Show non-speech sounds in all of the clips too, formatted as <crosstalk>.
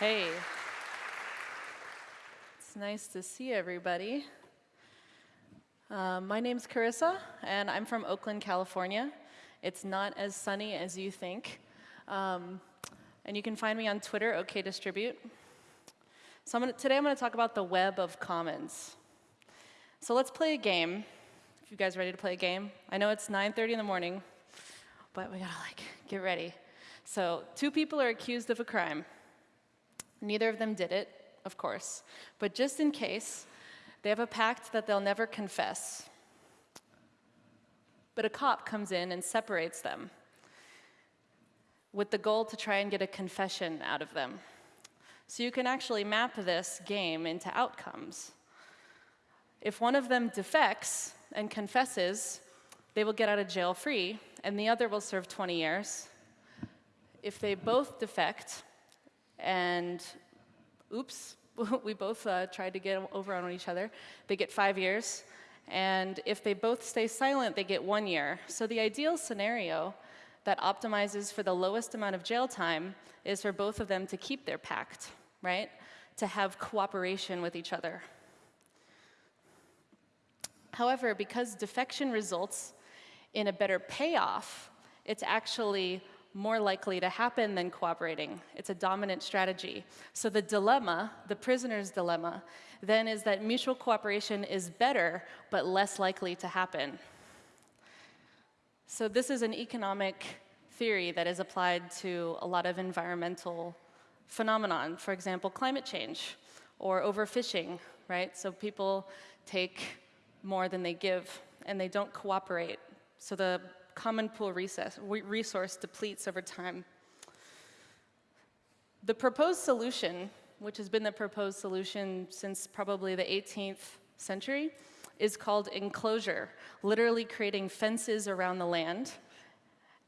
Hey. It's nice to see everybody. Uh, my name's Karissa, and I'm from Oakland, California. It's not as sunny as you think. Um, and you can find me on Twitter, OKDistribute. So I'm gonna, today I'm going to talk about the web of commons. So let's play a game. If you guys ready to play a game. I know it's 9.30 in the morning, but we gotta like get ready. So two people are accused of a crime. Neither of them did it, of course. But just in case, they have a pact that they'll never confess. But a cop comes in and separates them with the goal to try and get a confession out of them. So you can actually map this game into outcomes. If one of them defects and confesses, they will get out of jail free, and the other will serve 20 years. If they both defect, and oops, <laughs> we both uh, tried to get over on each other. They get five years. And if they both stay silent, they get one year. So the ideal scenario that optimizes for the lowest amount of jail time is for both of them to keep their pact, right? To have cooperation with each other. However, because defection results in a better payoff, it's actually more likely to happen than cooperating. It's a dominant strategy. So the dilemma, the prisoner's dilemma, then is that mutual cooperation is better, but less likely to happen. So this is an economic theory that is applied to a lot of environmental phenomenon. For example, climate change or overfishing, right? So people take more than they give and they don't cooperate. So the common pool resource depletes over time. The proposed solution, which has been the proposed solution since probably the 18th century, is called enclosure, literally creating fences around the land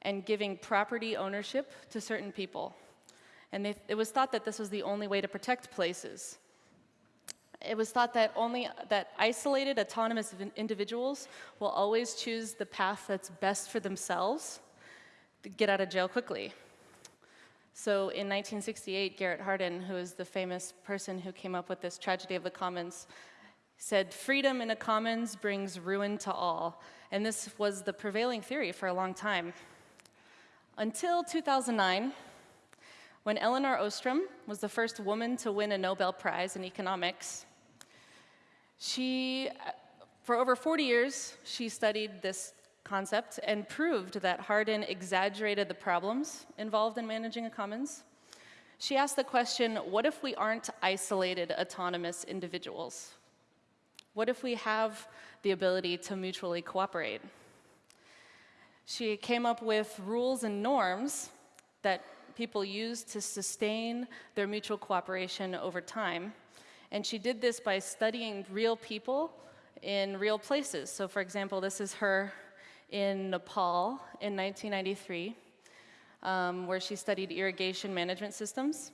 and giving property ownership to certain people. And they, it was thought that this was the only way to protect places it was thought that only that isolated autonomous individuals will always choose the path that's best for themselves to get out of jail quickly. So in 1968, Garrett Hardin, who is the famous person who came up with this tragedy of the commons, said, freedom in a commons brings ruin to all. And this was the prevailing theory for a long time. Until 2009, when Elinor Ostrom was the first woman to win a Nobel Prize in economics, she, for over 40 years, she studied this concept and proved that Hardin exaggerated the problems involved in managing a commons. She asked the question, what if we aren't isolated autonomous individuals? What if we have the ability to mutually cooperate? She came up with rules and norms that people use to sustain their mutual cooperation over time and she did this by studying real people in real places. So for example, this is her in Nepal in 1993, um, where she studied irrigation management systems.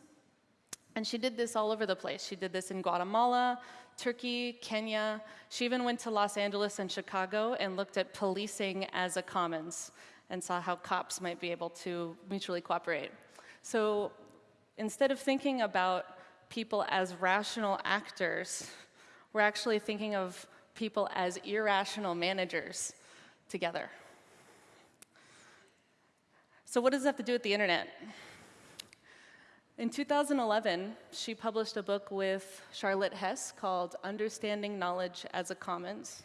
And she did this all over the place. She did this in Guatemala, Turkey, Kenya. She even went to Los Angeles and Chicago and looked at policing as a commons and saw how cops might be able to mutually cooperate. So instead of thinking about people as rational actors. We're actually thinking of people as irrational managers together. So what does that have to do with the internet? In 2011, she published a book with Charlotte Hess called Understanding Knowledge as a Commons.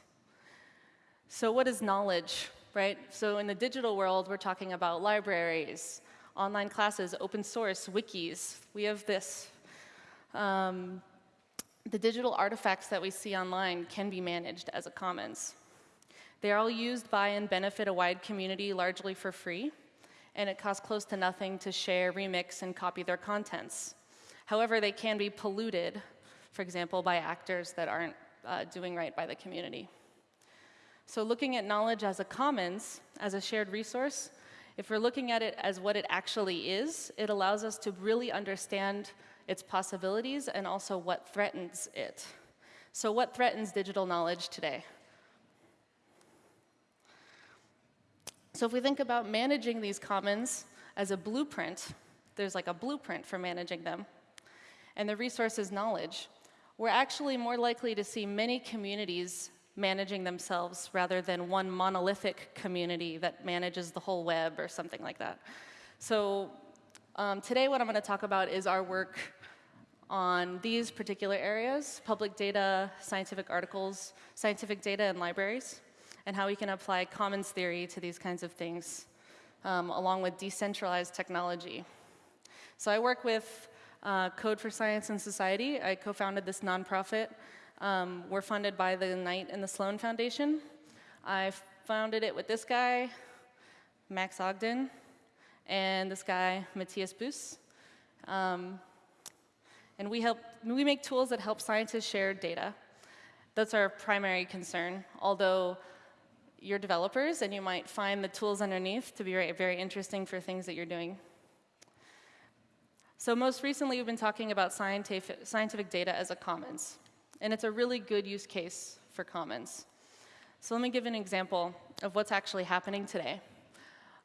So what is knowledge, right? So in the digital world, we're talking about libraries, online classes, open source, wikis. We have this um, the digital artifacts that we see online can be managed as a commons. They are all used by and benefit a wide community largely for free, and it costs close to nothing to share, remix, and copy their contents. However, they can be polluted, for example, by actors that aren't uh, doing right by the community. So looking at knowledge as a commons, as a shared resource, if we're looking at it as what it actually is, it allows us to really understand its possibilities, and also what threatens it. So what threatens digital knowledge today? So if we think about managing these commons as a blueprint, there's like a blueprint for managing them. and the resource is knowledge, we're actually more likely to see many communities managing themselves rather than one monolithic community that manages the whole web or something like that. So um, today what I'm going to talk about is our work on these particular areas, public data, scientific articles, scientific data, and libraries, and how we can apply commons theory to these kinds of things, um, along with decentralized technology. So I work with uh, Code for Science and Society. I co-founded this nonprofit. Um, we're funded by the Knight and the Sloan Foundation. I founded it with this guy, Max Ogden, and this guy, Mathias Buus. Um, and we, help, we make tools that help scientists share data. That's our primary concern, although you're developers and you might find the tools underneath to be very, very interesting for things that you're doing. So most recently, we've been talking about scientific, scientific data as a commons. And it's a really good use case for commons. So let me give an example of what's actually happening today.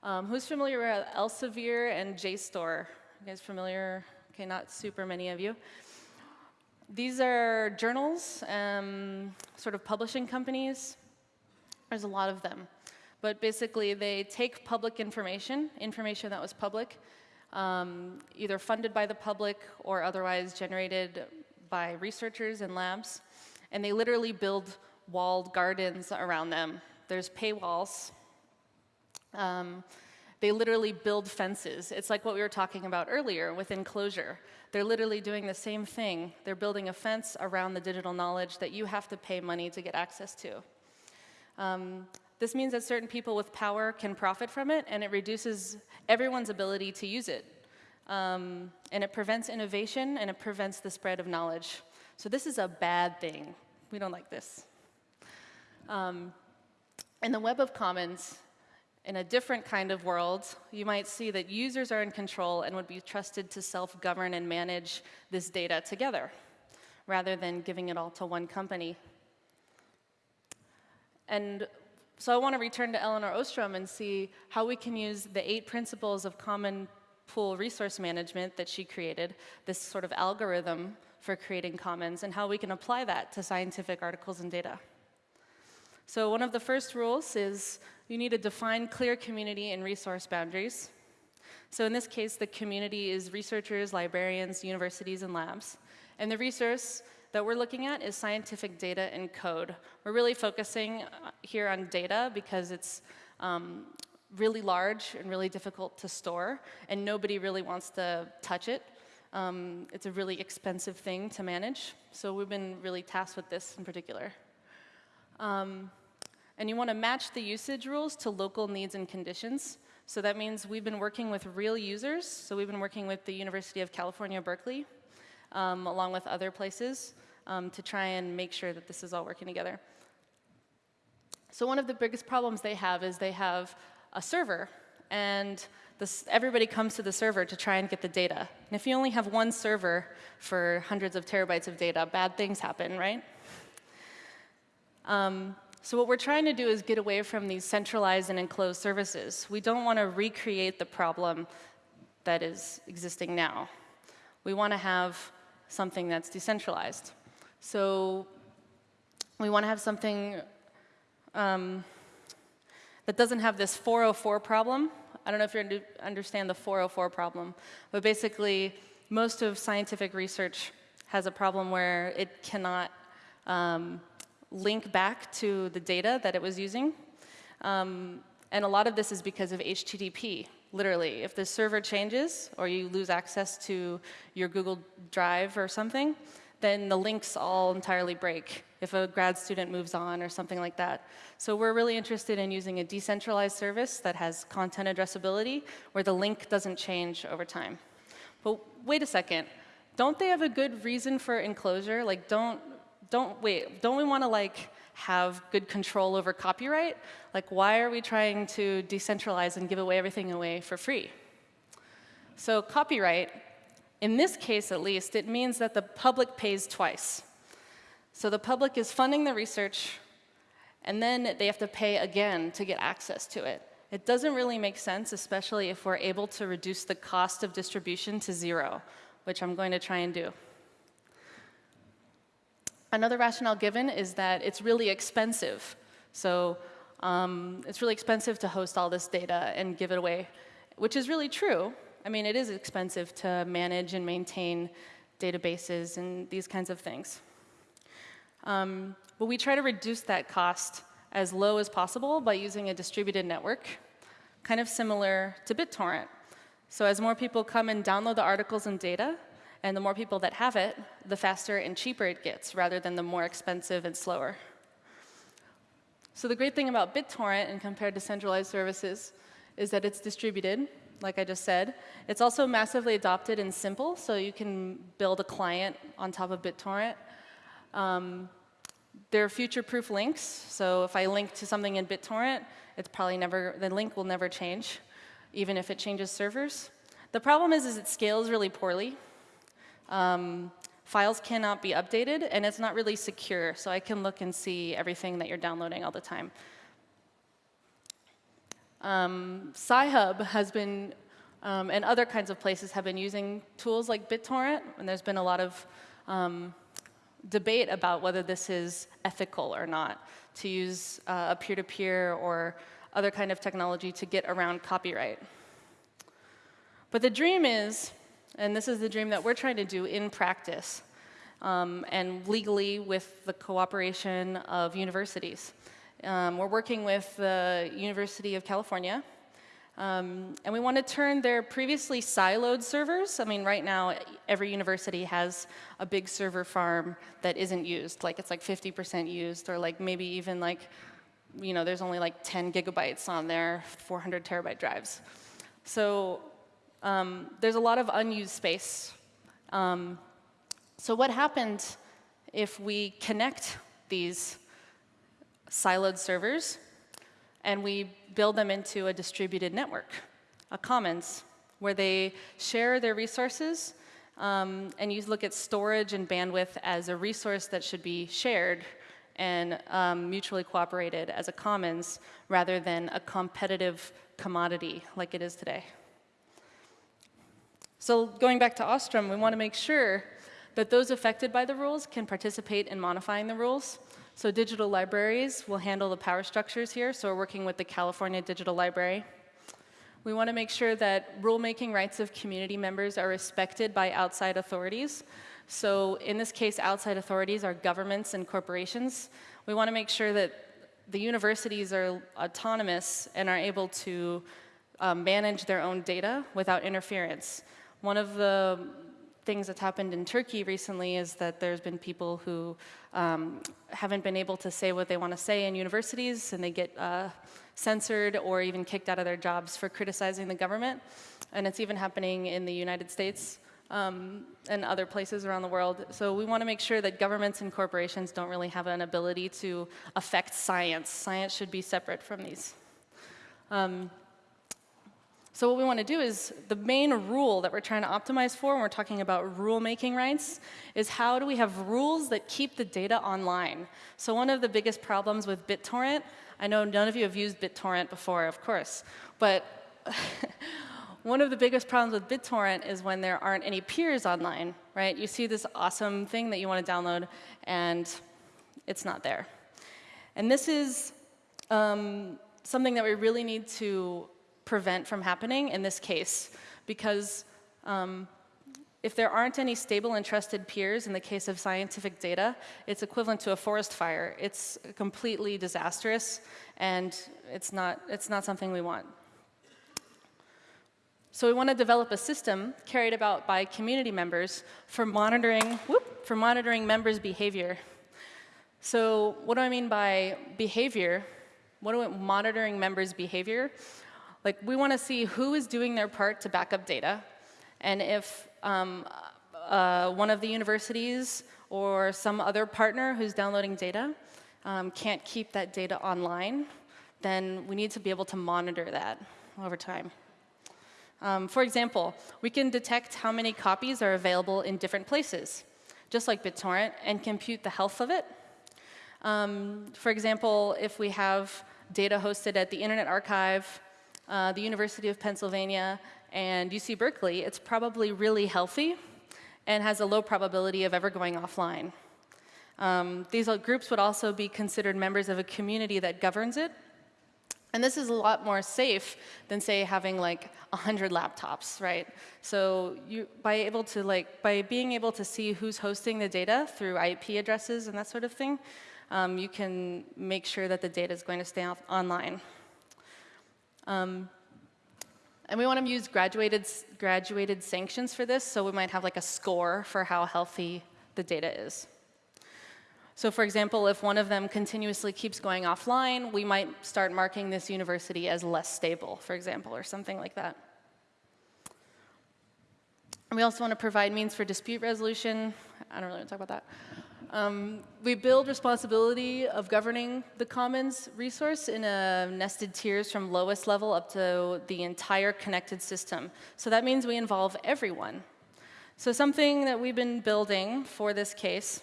Um, who's familiar with Elsevier and JSTOR? You guys familiar? Okay, not super many of you. These are journals, um, sort of publishing companies. There's a lot of them. But basically, they take public information, information that was public, um, either funded by the public or otherwise generated by researchers and labs, and they literally build walled gardens around them. There's paywalls. Um, they literally build fences. It's like what we were talking about earlier with enclosure. They're literally doing the same thing. They're building a fence around the digital knowledge that you have to pay money to get access to. Um, this means that certain people with power can profit from it, and it reduces everyone's ability to use it. Um, and it prevents innovation, and it prevents the spread of knowledge. So this is a bad thing. We don't like this. Um, in the Web of Commons, in a different kind of world, you might see that users are in control and would be trusted to self-govern and manage this data together, rather than giving it all to one company. And so I want to return to Elinor Ostrom and see how we can use the eight principles of common pool resource management that she created, this sort of algorithm for creating commons, and how we can apply that to scientific articles and data. So one of the first rules is you need to define clear community and resource boundaries. So in this case, the community is researchers, librarians, universities, and labs. And the resource that we're looking at is scientific data and code. We're really focusing uh, here on data because it's um, really large and really difficult to store, and nobody really wants to touch it. Um, it's a really expensive thing to manage, so we've been really tasked with this in particular. Um, and you want to match the usage rules to local needs and conditions. So that means we've been working with real users. So we've been working with the University of California, Berkeley, um, along with other places um, to try and make sure that this is all working together. So one of the biggest problems they have is they have a server, and this, everybody comes to the server to try and get the data. And if you only have one server for hundreds of terabytes of data, bad things happen, right? Um, so what we're trying to do is get away from these centralized and enclosed services. We don't want to recreate the problem that is existing now. We want to have something that's decentralized. So we want to have something um, that doesn't have this 404 problem. I don't know if you understand the 404 problem, but basically most of scientific research has a problem where it cannot um, link back to the data that it was using. Um, and a lot of this is because of HTTP, literally. If the server changes or you lose access to your Google Drive or something, then the links all entirely break if a grad student moves on or something like that. So we're really interested in using a decentralized service that has content addressability where the link doesn't change over time. But wait a second, don't they have a good reason for enclosure? Like don't, don't, wait, don't we want to like have good control over copyright? Like why are we trying to decentralize and give away everything away for free? So copyright in this case, at least, it means that the public pays twice. So the public is funding the research, and then they have to pay again to get access to it. It doesn't really make sense, especially if we're able to reduce the cost of distribution to zero, which I'm going to try and do. Another rationale given is that it's really expensive. So um, it's really expensive to host all this data and give it away, which is really true. I mean, it is expensive to manage and maintain databases and these kinds of things. Um, but we try to reduce that cost as low as possible by using a distributed network, kind of similar to BitTorrent. So as more people come and download the articles and data, and the more people that have it, the faster and cheaper it gets, rather than the more expensive and slower. So the great thing about BitTorrent and compared to centralized services is that it's distributed, like I just said. It's also massively adopted and simple, so you can build a client on top of BitTorrent. Um, there are future-proof links, so if I link to something in BitTorrent, it's probably never, the link will never change, even if it changes servers. The problem is, is it scales really poorly. Um, files cannot be updated, and it's not really secure, so I can look and see everything that you're downloading all the time. Um, Sci-Hub has been, um, and other kinds of places have been using tools like BitTorrent, and there's been a lot of um, debate about whether this is ethical or not, to use uh, a peer-to-peer -peer or other kind of technology to get around copyright. But the dream is, and this is the dream that we're trying to do in practice, um, and legally with the cooperation of universities. Um, we're working with the University of California, um, and we want to turn their previously siloed servers. I mean, right now, every university has a big server farm that isn't used. Like, it's like 50% used, or like maybe even like, you know, there's only like 10 gigabytes on their 400 terabyte drives. So um, there's a lot of unused space. Um, so what happened if we connect these siloed servers and we build them into a distributed network, a commons, where they share their resources um, and you look at storage and bandwidth as a resource that should be shared and um, mutually cooperated as a commons rather than a competitive commodity like it is today. So going back to Ostrom, we want to make sure that those affected by the rules can participate in modifying the rules so digital libraries will handle the power structures here. So we're working with the California Digital Library. We want to make sure that rulemaking rights of community members are respected by outside authorities. So in this case, outside authorities are governments and corporations. We want to make sure that the universities are autonomous and are able to um, manage their own data without interference. One of the things that's happened in Turkey recently is that there's been people who um, haven't been able to say what they want to say in universities and they get uh, censored or even kicked out of their jobs for criticizing the government. And it's even happening in the United States um, and other places around the world. So we want to make sure that governments and corporations don't really have an ability to affect science. Science should be separate from these. Um, so what we want to do is the main rule that we're trying to optimize for when we're talking about rule-making rights is how do we have rules that keep the data online. So one of the biggest problems with BitTorrent, I know none of you have used BitTorrent before, of course, but <laughs> one of the biggest problems with BitTorrent is when there aren't any peers online, right? You see this awesome thing that you want to download, and it's not there. And this is um, something that we really need to prevent from happening in this case because um, if there aren't any stable and trusted peers in the case of scientific data, it's equivalent to a forest fire. It's completely disastrous and it's not, it's not something we want. So we want to develop a system carried about by community members for monitoring, whoop, for monitoring members' behavior. So what do I mean by behavior? What do I, monitoring members' behavior? Like, we want to see who is doing their part to back up data, and if um, uh, one of the universities or some other partner who's downloading data um, can't keep that data online, then we need to be able to monitor that over time. Um, for example, we can detect how many copies are available in different places, just like BitTorrent, and compute the health of it. Um, for example, if we have data hosted at the Internet Archive uh, the University of Pennsylvania, and UC Berkeley, it's probably really healthy and has a low probability of ever going offline. Um, these groups would also be considered members of a community that governs it. And this is a lot more safe than, say, having like 100 laptops, right? So you, by, able to, like, by being able to see who's hosting the data through IP addresses and that sort of thing, um, you can make sure that the data is going to stay online. Um, and we want to use graduated, graduated sanctions for this, so we might have like a score for how healthy the data is. So for example, if one of them continuously keeps going offline, we might start marking this university as less stable, for example, or something like that. We also want to provide means for dispute resolution. I don't really want to talk about that. Um, we build responsibility of governing the commons resource in nested tiers from lowest level up to the entire connected system. So that means we involve everyone. So something that we've been building for this case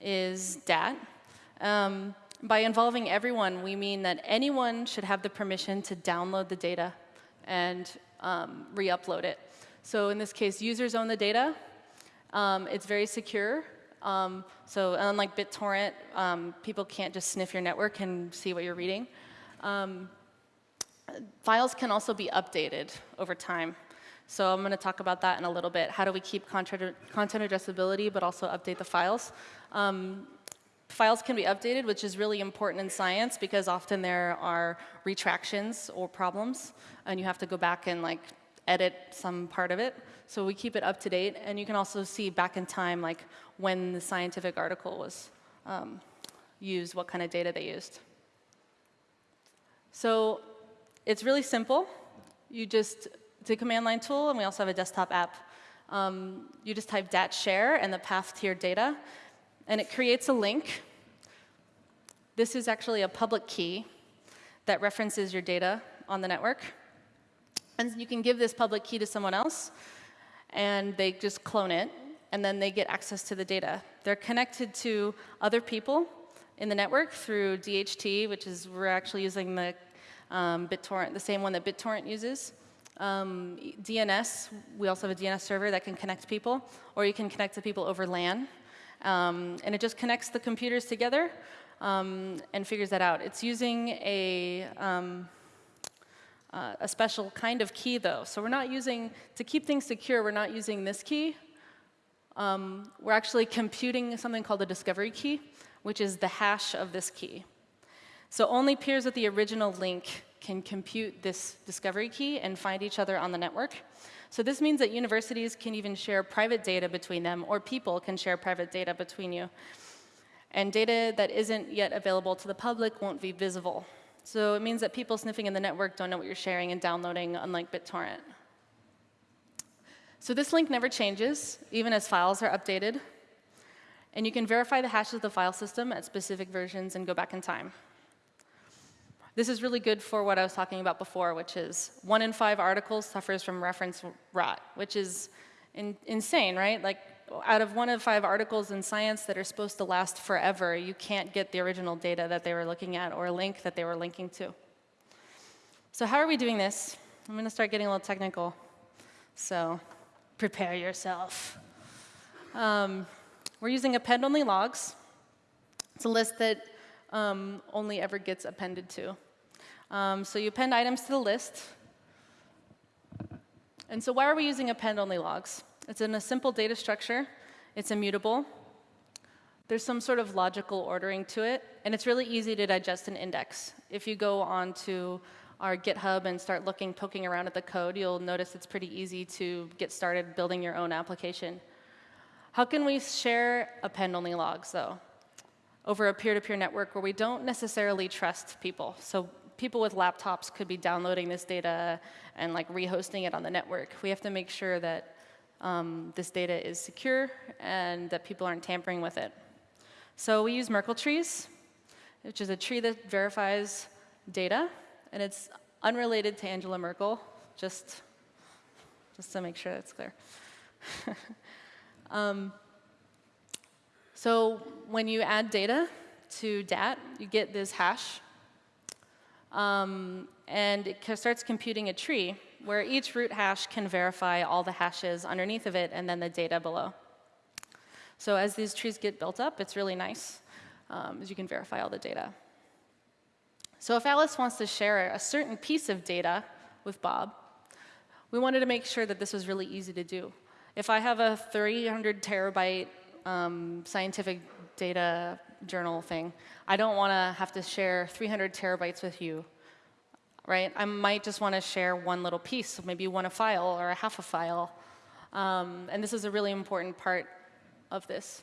is DAT. Um, by involving everyone, we mean that anyone should have the permission to download the data and um, re-upload it. So in this case, users own the data. Um, it's very secure. Um, so unlike BitTorrent, um, people can't just sniff your network and see what you're reading. Um, files can also be updated over time. So I'm going to talk about that in a little bit. How do we keep content, addressability but also update the files? Um, files can be updated, which is really important in science because often there are retractions or problems, and you have to go back and like edit some part of it. So we keep it up to date, and you can also see back in time like when the scientific article was um, used, what kind of data they used. So it's really simple. You just it's a command line tool, and we also have a desktop app. Um, you just type dat share and the path to your data, and it creates a link. This is actually a public key that references your data on the network. And you can give this public key to someone else, and they just clone it, and then they get access to the data. They're connected to other people in the network through DHT, which is we're actually using the um, BitTorrent, the same one that BitTorrent uses. Um, DNS, we also have a DNS server that can connect people, or you can connect to people over LAN. Um, and it just connects the computers together um, and figures that out. It's using a, um, uh, a special kind of key, though. So we're not using, to keep things secure, we're not using this key. Um, we're actually computing something called a discovery key, which is the hash of this key. So only peers with the original link can compute this discovery key and find each other on the network. So this means that universities can even share private data between them, or people can share private data between you. And data that isn't yet available to the public won't be visible. So it means that people sniffing in the network don't know what you're sharing and downloading, unlike BitTorrent. So this link never changes, even as files are updated. And you can verify the hashes of the file system at specific versions and go back in time. This is really good for what I was talking about before, which is one in five articles suffers from reference rot, which is in, insane, right? Like, out of one of five articles in science that are supposed to last forever, you can't get the original data that they were looking at or link that they were linking to. So how are we doing this? I'm going to start getting a little technical. So prepare yourself. Um, we're using append-only logs. It's a list that um, only ever gets appended to. Um, so you append items to the list. And so why are we using append-only logs? It's in a simple data structure. It's immutable. There's some sort of logical ordering to it, and it's really easy to digest an index. If you go onto our GitHub and start looking, poking around at the code, you'll notice it's pretty easy to get started building your own application. How can we share append-only logs, though? over a peer-to-peer -peer network where we don't necessarily trust people. So people with laptops could be downloading this data and like rehosting it on the network. We have to make sure that um, this data is secure and that people aren't tampering with it. So we use Merkle trees, which is a tree that verifies data, and it's unrelated to Angela Merkel, just, just to make sure that's clear. <laughs> um, so when you add data to DAT, you get this hash. Um, and it starts computing a tree where each root hash can verify all the hashes underneath of it and then the data below. So as these trees get built up, it's really nice, um, as you can verify all the data. So if Alice wants to share a certain piece of data with Bob, we wanted to make sure that this was really easy to do. If I have a 300 terabyte um, scientific data journal thing, I don't want to have to share 300 terabytes with you, right? I might just want to share one little piece, maybe one a file or a half a file. Um, and this is a really important part of this.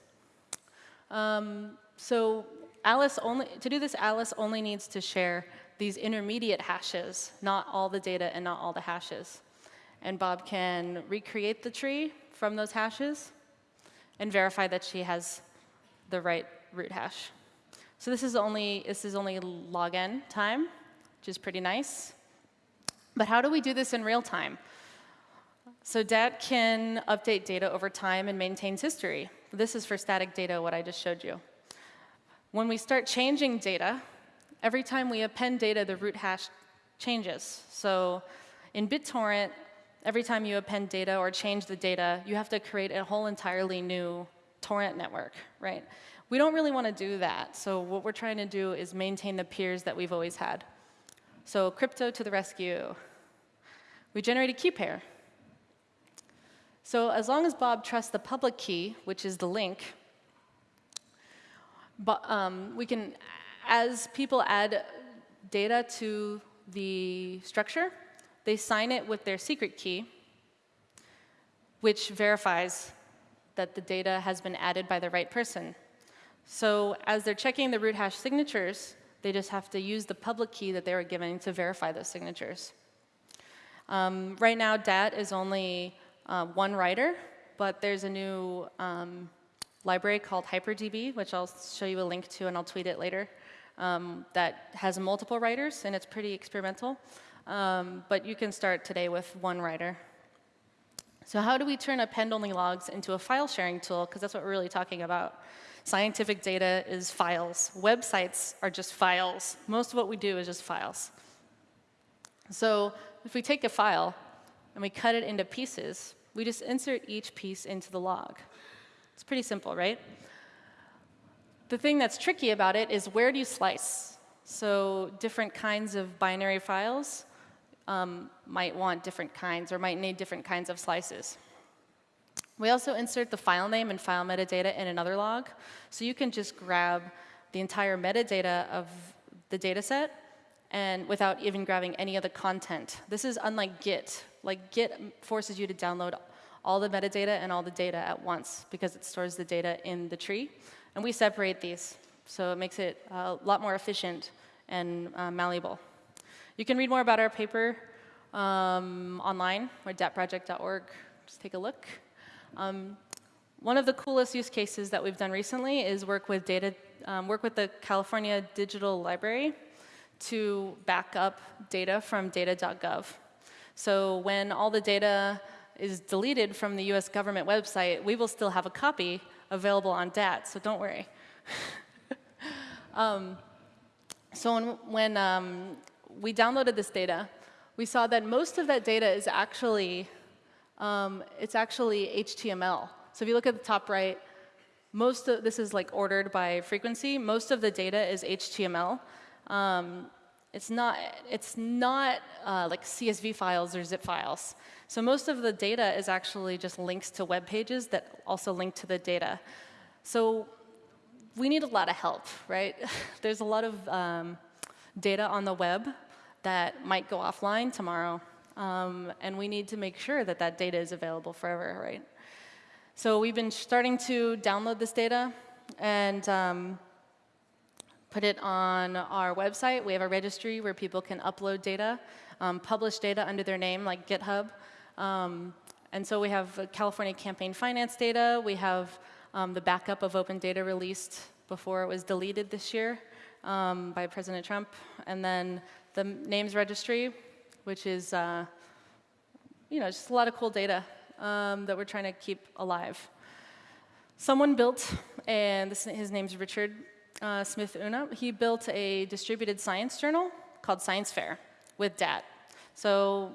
Um, so Alice only, to do this, Alice only needs to share these intermediate hashes, not all the data and not all the hashes. And Bob can recreate the tree from those hashes and verify that she has the right root hash. So this is only, this is only log n time, which is pretty nice. But how do we do this in real time? So DAT can update data over time and maintains history. This is for static data, what I just showed you. When we start changing data, every time we append data, the root hash changes. So in BitTorrent, every time you append data or change the data, you have to create a whole entirely new torrent network, right? We don't really want to do that. So what we're trying to do is maintain the peers that we've always had. So crypto to the rescue. We generate a key pair. So as long as Bob trusts the public key, which is the link, but, um, we can, as people add data to the structure, they sign it with their secret key, which verifies that the data has been added by the right person. So as they're checking the root hash signatures, they just have to use the public key that they were given to verify those signatures. Um, right now, DAT is only uh, one writer, but there's a new um, library called HyperDB, which I'll show you a link to and I'll tweet it later, um, that has multiple writers, and it's pretty experimental. Um, but you can start today with one writer. So how do we turn append-only logs into a file sharing tool? Because that's what we're really talking about. Scientific data is files. Websites are just files. Most of what we do is just files. So if we take a file and we cut it into pieces, we just insert each piece into the log. It's pretty simple, right? The thing that's tricky about it is where do you slice? So different kinds of binary files um, might want different kinds or might need different kinds of slices. We also insert the file name and file metadata in another log. So you can just grab the entire metadata of the data set and without even grabbing any of the content. This is unlike Git. Like Git forces you to download all the metadata and all the data at once because it stores the data in the tree. And we separate these. So it makes it a lot more efficient and uh, malleable. You can read more about our paper um, online, or datproject.org. Just take a look. Um, one of the coolest use cases that we've done recently is work with data, um, work with the California Digital Library to back up data from data.gov. So when all the data is deleted from the US government website, we will still have a copy available on DAT, so don't worry. <laughs> um, so when, when um, we downloaded this data, we saw that most of that data is actually, um, it's actually HTML. So if you look at the top right, most of this is like ordered by frequency. Most of the data is HTML. Um, it's not, it's not uh, like CSV files or zip files. So most of the data is actually just links to web pages that also link to the data. So we need a lot of help, right? <laughs> There's a lot of um, data on the web that might go offline tomorrow. Um, and we need to make sure that that data is available forever, right? So we've been starting to download this data and um, put it on our website. We have a registry where people can upload data, um, publish data under their name, like GitHub. Um, and so we have California campaign finance data. We have um, the backup of open data released before it was deleted this year um, by President Trump. And then the names registry, which is uh, you know, just a lot of cool data um, that we're trying to keep alive. Someone built, and this, his name's Richard uh, Smith-Unna, he built a distributed science journal called Science Fair with DAT. So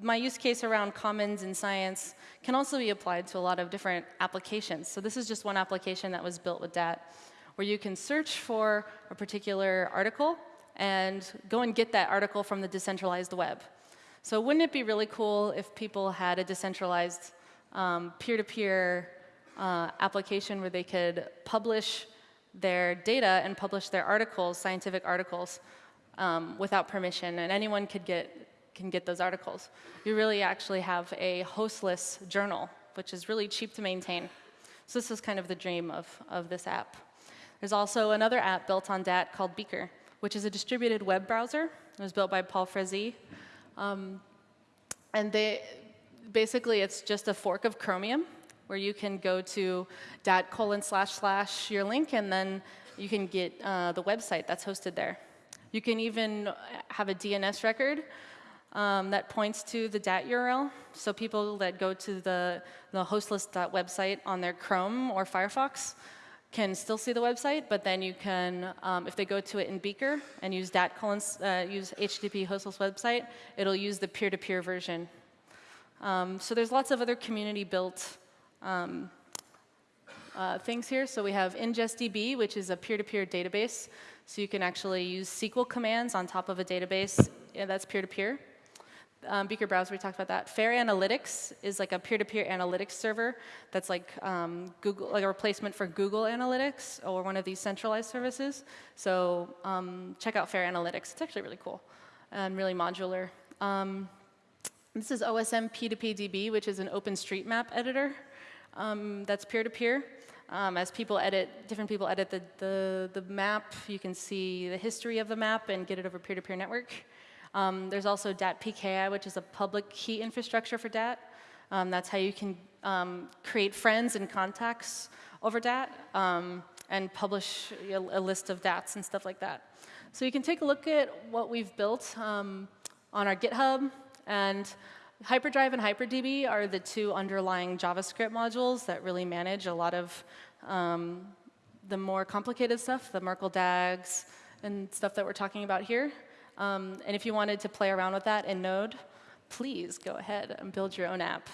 my use case around commons in science can also be applied to a lot of different applications. So this is just one application that was built with DAT, where you can search for a particular article and go and get that article from the decentralized web. So wouldn't it be really cool if people had a decentralized um, peer-to-peer um, -peer, uh, application where they could publish their data and publish their articles, scientific articles, um, without permission, and anyone could get, can get those articles. You really actually have a hostless journal, which is really cheap to maintain. So this is kind of the dream of, of this app. There's also another app built on DAT called Beaker, which is a distributed web browser. It was built by Paul Frazee. Um, and they, basically, it's just a fork of Chromium, where you can go to dat colon slash slash your link, and then you can get uh, the website that's hosted there. You can even have a DNS record um, that points to the DAT URL. So people that go to the, the hostless.website on their Chrome or Firefox can still see the website, but then you can, um, if they go to it in Beaker and use dat colons, uh, use HTTP hostless website, it'll use the peer-to-peer -peer version. Um, so there's lots of other community-built um, uh, things here. So we have IngestDB, which is a peer-to-peer -peer database. So you can actually use SQL commands on top of a database yeah, that's peer-to-peer. Um, Beaker Browser, we talked about that. Fair Analytics is like a peer-to-peer -peer analytics server that's like um, Google, like a replacement for Google Analytics or one of these centralized services. So um, check out Fair Analytics. It's actually really cool and really modular. Um, this is OSM P2PDB, which is an OpenStreetMap editor um, that's peer-to-peer. -peer. Um, as people edit, different people edit the, the, the, map, you can see the history of the map and get it over peer-to-peer -peer network. Um, there's also DAT PKI, which is a public key infrastructure for DAT. Um, that's how you can um, create friends and contacts over DAT um, and publish a, a, list of DATs and stuff like that. So you can take a look at what we've built um, on our GitHub and Hyperdrive and HyperDB are the two underlying JavaScript modules that really manage a lot of um, the more complicated stuff, the Merkle DAGs and stuff that we're talking about here. Um, and if you wanted to play around with that in Node, please go ahead and build your own app.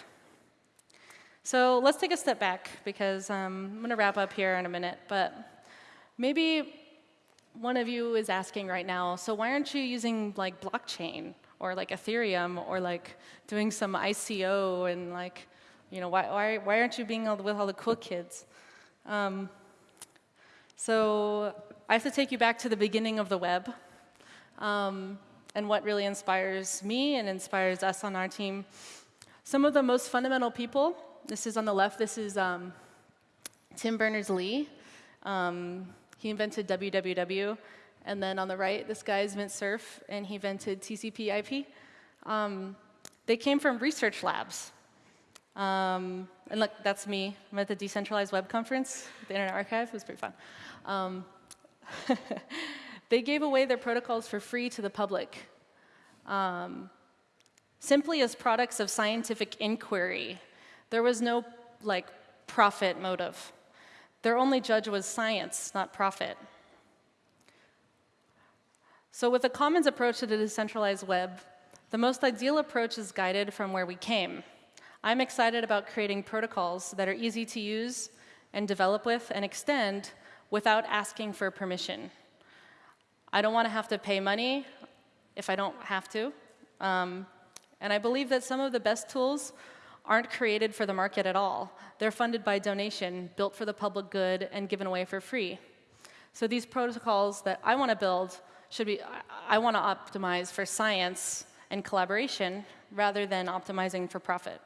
So let's take a step back, because um, I'm going to wrap up here in a minute. But maybe one of you is asking right now, so why aren't you using like blockchain? or like Ethereum or like doing some ICO and like, you know, why, why, why aren't you being with all the cool kids? Um, so I have to take you back to the beginning of the web um, and what really inspires me and inspires us on our team. Some of the most fundamental people, this is on the left, this is um, Tim Berners-Lee. Um, he invented www. And then on the right, this guy is Vint Cerf, and he invented TCP IP. Um, they came from research labs. Um, and look, that's me. I'm at the Decentralized Web Conference at the Internet Archive. It was pretty fun. <laughs> They gave away their protocols for free to the public, um, simply as products of scientific inquiry. There was no like profit motive. Their only judge was science, not profit. So with the Commons approach to the decentralized web, the most ideal approach is guided from where we came. I'm excited about creating protocols that are easy to use and develop with and extend without asking for permission. I don't want to have to pay money if I don't have to. Um, and I believe that some of the best tools aren't created for the market at all. They're funded by donation, built for the public good, and given away for free. So these protocols that I want to build should be, I want to optimize for science and collaboration rather than optimizing for profit.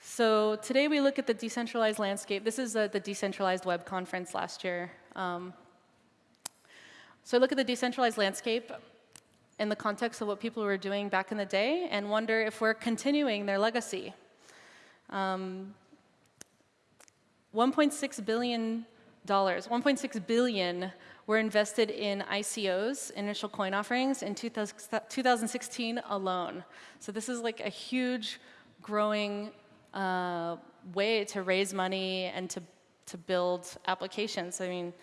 So today we look at the decentralized landscape. This is uh, the decentralized web conference last year. Um, so look at the decentralized landscape in the context of what people were doing back in the day and wonder if we're continuing their legacy. Um, $1.6 billion, 1.6 billion were invested in ICOs, initial coin offerings, in 2016 alone. So this is like a huge growing uh, way to raise money and to, to build applications. I mean,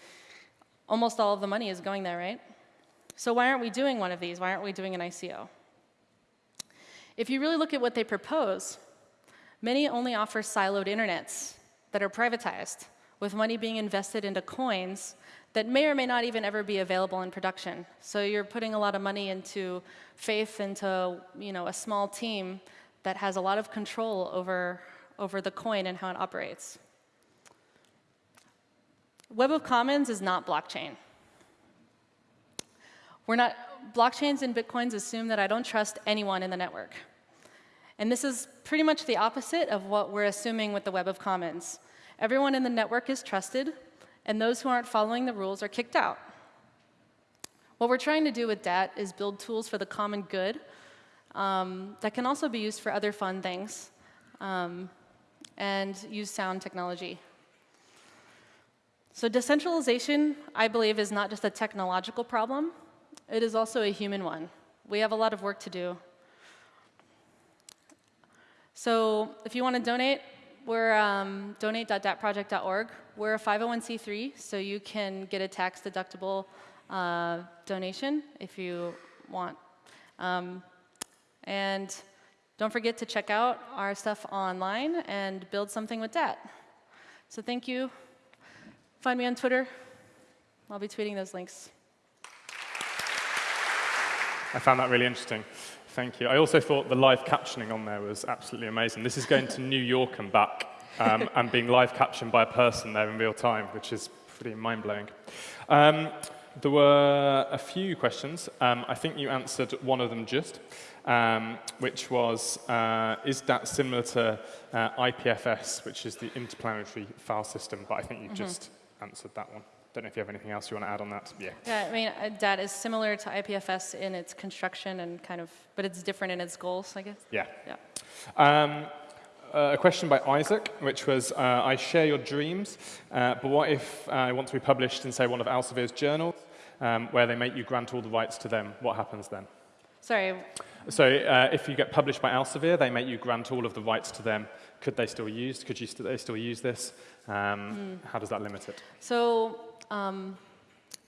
almost all of the money is going there, right? So why aren't we doing one of these? Why aren't we doing an ICO? If you really look at what they propose, many only offer siloed internets that are privatized, with money being invested into coins that may or may not even ever be available in production. So you're putting a lot of money into faith into you know, a small team that has a lot of control over, over the coin and how it operates. Web of Commons is not blockchain. We're not, blockchains and Bitcoins assume that I don't trust anyone in the network. And this is pretty much the opposite of what we're assuming with the Web of Commons. Everyone in the network is trusted, and those who aren't following the rules are kicked out. What we're trying to do with DAT is build tools for the common good um, that can also be used for other fun things um, and use sound technology. So decentralization, I believe, is not just a technological problem, it is also a human one. We have a lot of work to do. So if you want to donate, we're um, donate.datproject.org. We're a 501c3, so you can get a tax-deductible uh, donation if you want. Um, and don't forget to check out our stuff online and build something with that. So thank you. Find me on Twitter. I'll be tweeting those links. I found that really interesting. Thank you. I also thought the live captioning on there was absolutely amazing. This is going to New York and back um, and being live captioned by a person there in real time, which is pretty mind-blowing. Um, there were a few questions. Um, I think you answered one of them just, um, which was, uh, is that similar to uh, IPFS, which is the Interplanetary File System? But I think you mm -hmm. just answered that one. Don't know if you have anything else you want to add on that. Yeah. Yeah, I mean, uh, DAT is similar to IPFS in its construction and kind of, but it's different in its goals, I guess. Yeah. Yeah. Um, uh, a question by Isaac, which was, uh, I share your dreams, uh, but what if I want to be published in, say, one of Elsevier's journals, um, where they make you grant all the rights to them? What happens then? Sorry. So uh, if you get published by Elsevier, they make you grant all of the rights to them. Could they still use? Could you st they still use this? Um, mm. How does that limit it? So um,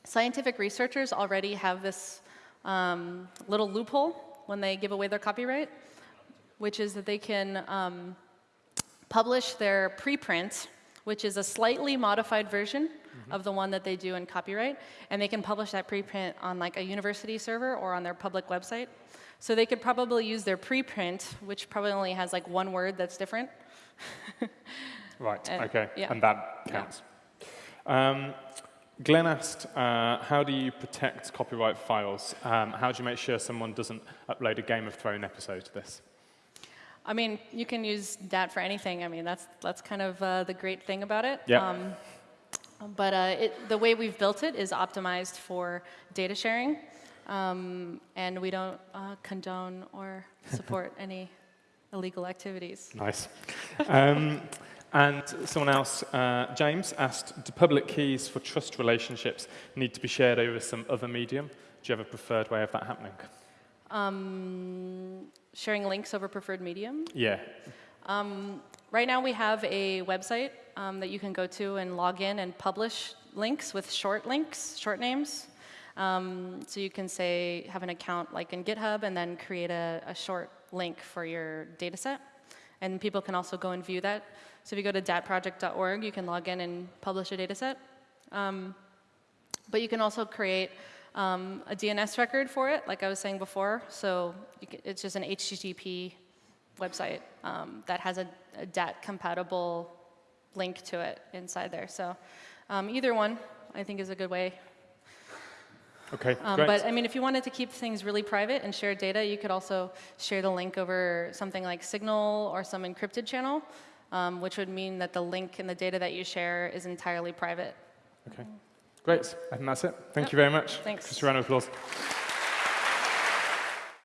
scientific researchers already have this um, little loophole when they give away their copyright, which is that they can um, publish their preprint, which is a slightly modified version mm -hmm. of the one that they do in copyright, and they can publish that preprint on like a university server or on their public website. So they could probably use their preprint, which probably only has like one word that's different. <laughs> right, and, okay, yeah. and that counts. Yeah. Um, Glenn asked, uh, how do you protect copyright files? Um, how do you make sure someone doesn't upload a Game of Thrones episode to this? I mean, you can use that for anything. I mean, that's, that's kind of uh, the great thing about it. Yeah. Um, but uh, it, the way we've built it is optimized for data sharing. Um, and we don't uh, condone or support <laughs> any illegal activities. Nice. Um, and someone else, uh, James, asked, do public keys for trust relationships need to be shared over some other medium? Do you have a preferred way of that happening? Um, sharing links over preferred medium? Yeah. Um, right now we have a website um, that you can go to and log in and publish links with short links, short names. Um, so you can say, have an account like in GitHub and then create a, a short link for your data set. And people can also go and view that. So if you go to datproject.org, you can log in and publish a data set. Um, but you can also create um, a DNS record for it, like I was saying before. So can, it's just an HTTP website um, that has a, a DAT-compatible link to it inside there. So um, either one, I think, is a good way. Okay, um. But I mean, if you wanted to keep things really private and share data, you could also share the link over something like Signal or some encrypted channel um, which would mean that the link and the data that you share is entirely private. Okay, great. I think that's it. Thank yep. you very much. Thanks. Just a round of applause.